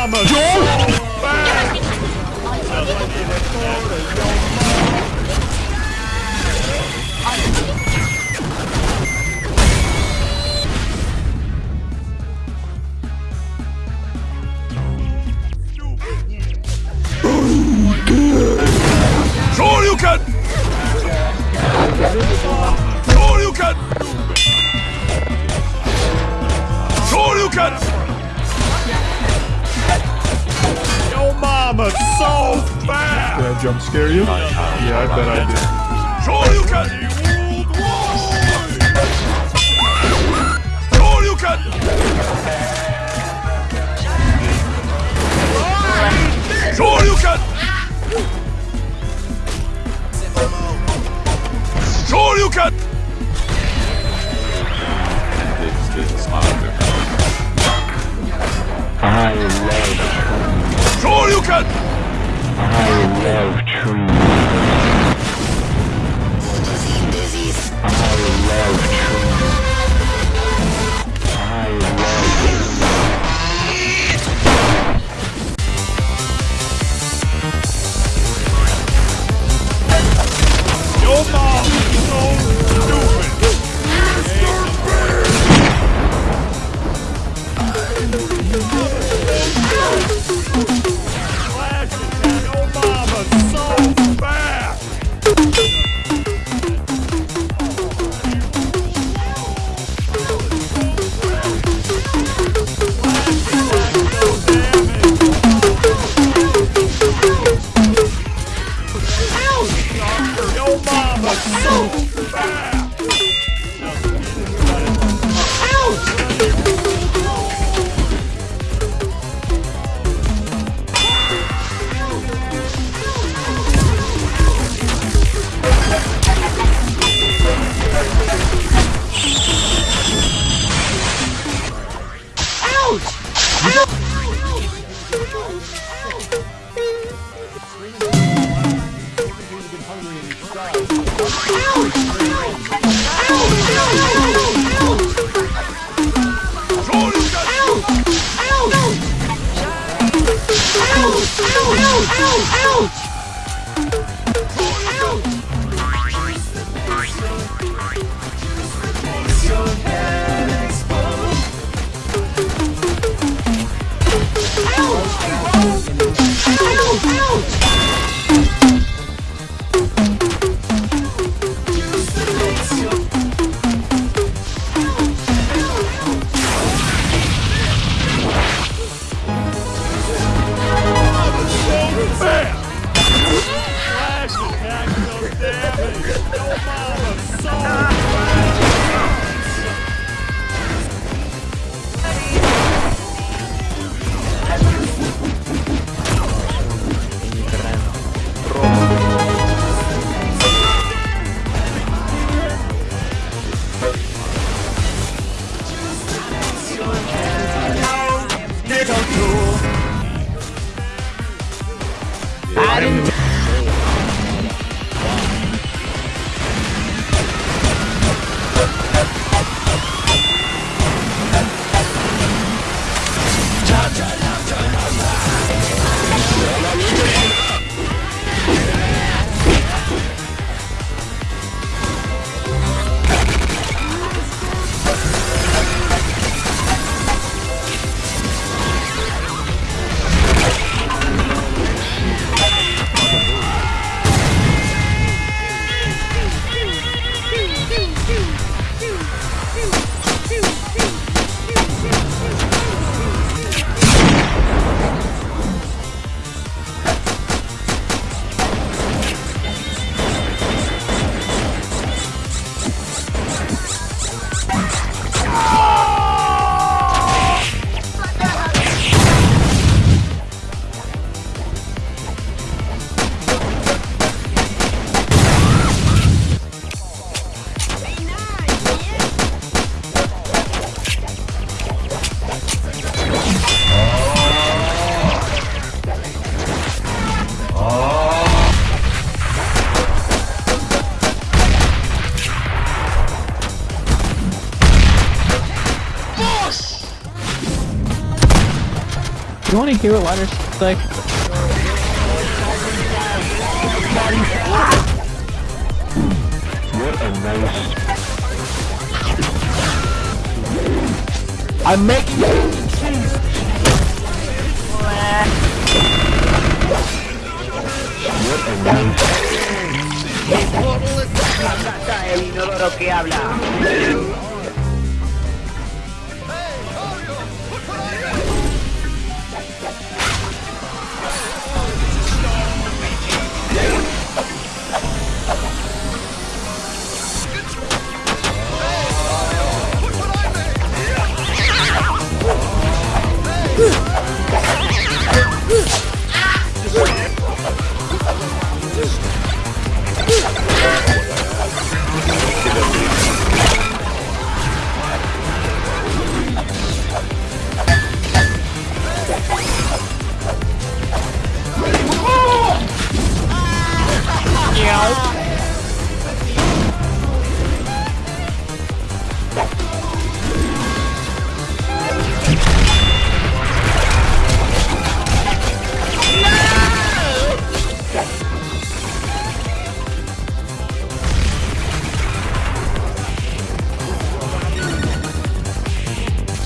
Mama. You wanna hear what Liner's like? What a nice... I'm making no lo que habla.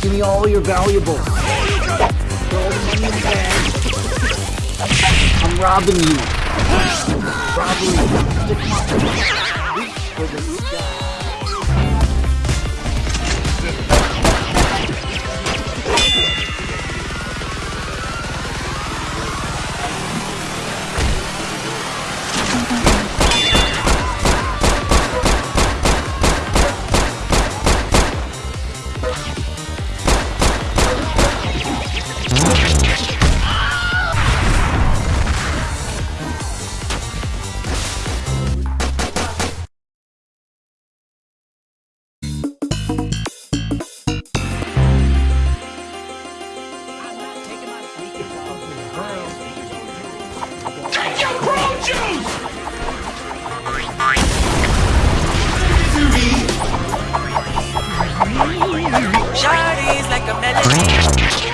Give me all your valuables. I'm robbing you. Robbery. Stick my Shawty's like a melody.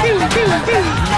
Prune juice!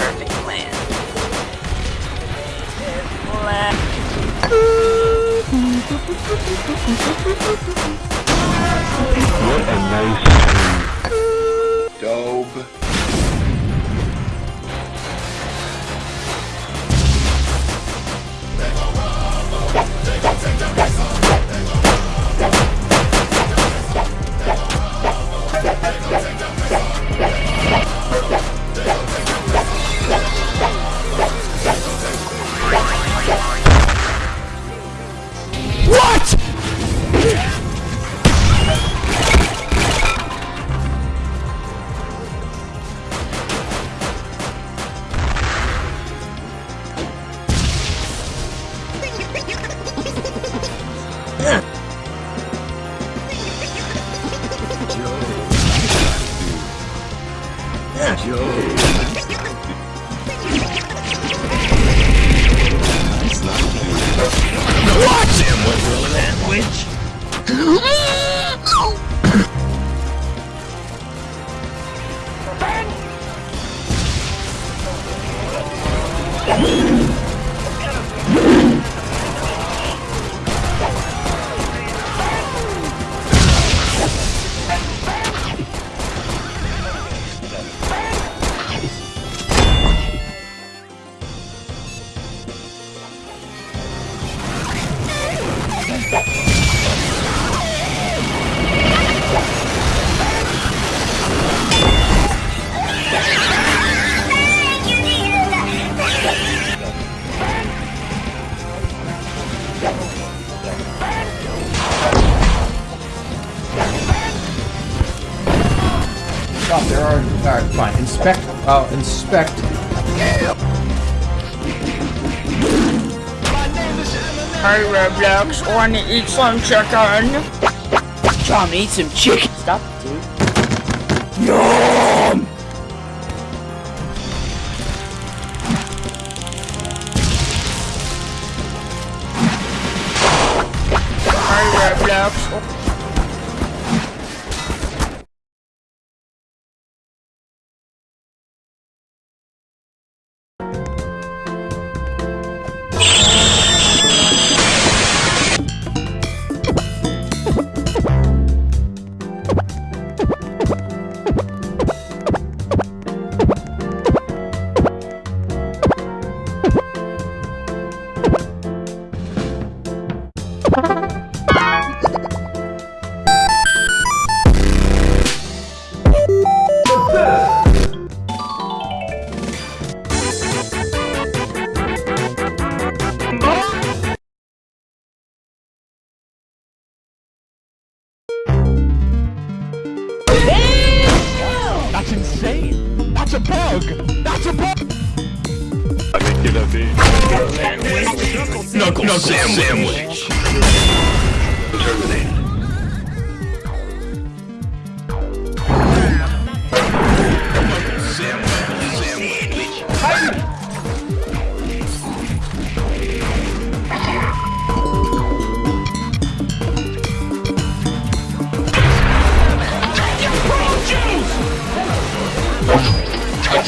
Perfect plan. What a nice tree. Dope. Uh, inspect. Hey Roblox, wanna eat some chicken? Trying to eat some chicken. Stop, dude. Yum! Hey Roblox. That's a bug! That's a bug! Knuckle sandwich! sandwich. Terminated.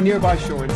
a nearby shore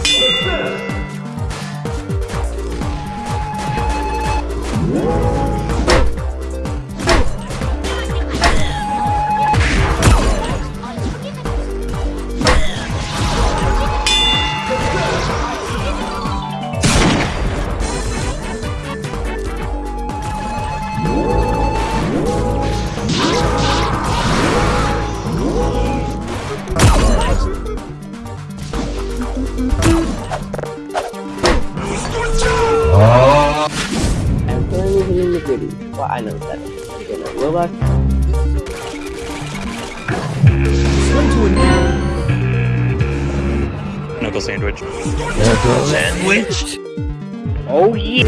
that. You gonna Roblox? Swim a nearby Knuckle sandwich. Sandwich? Oh yeah!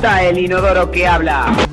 Está el inodoro que habla.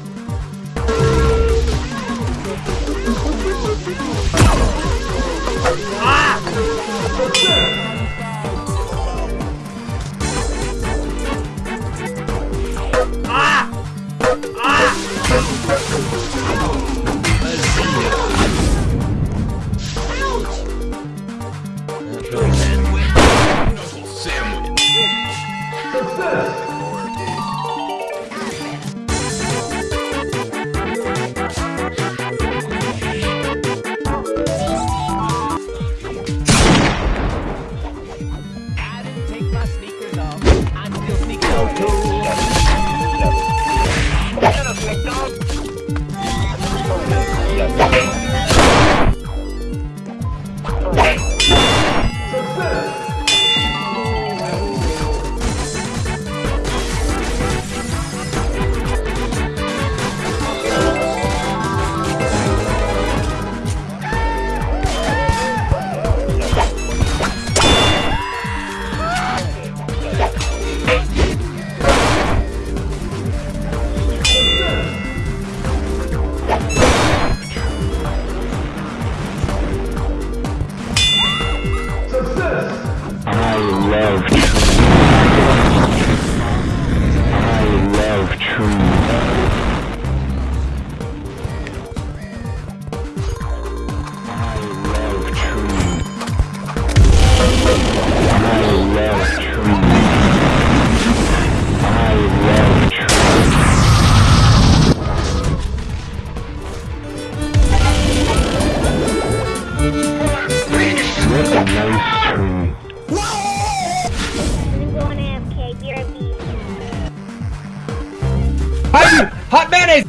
Hot, hot mayonnaise!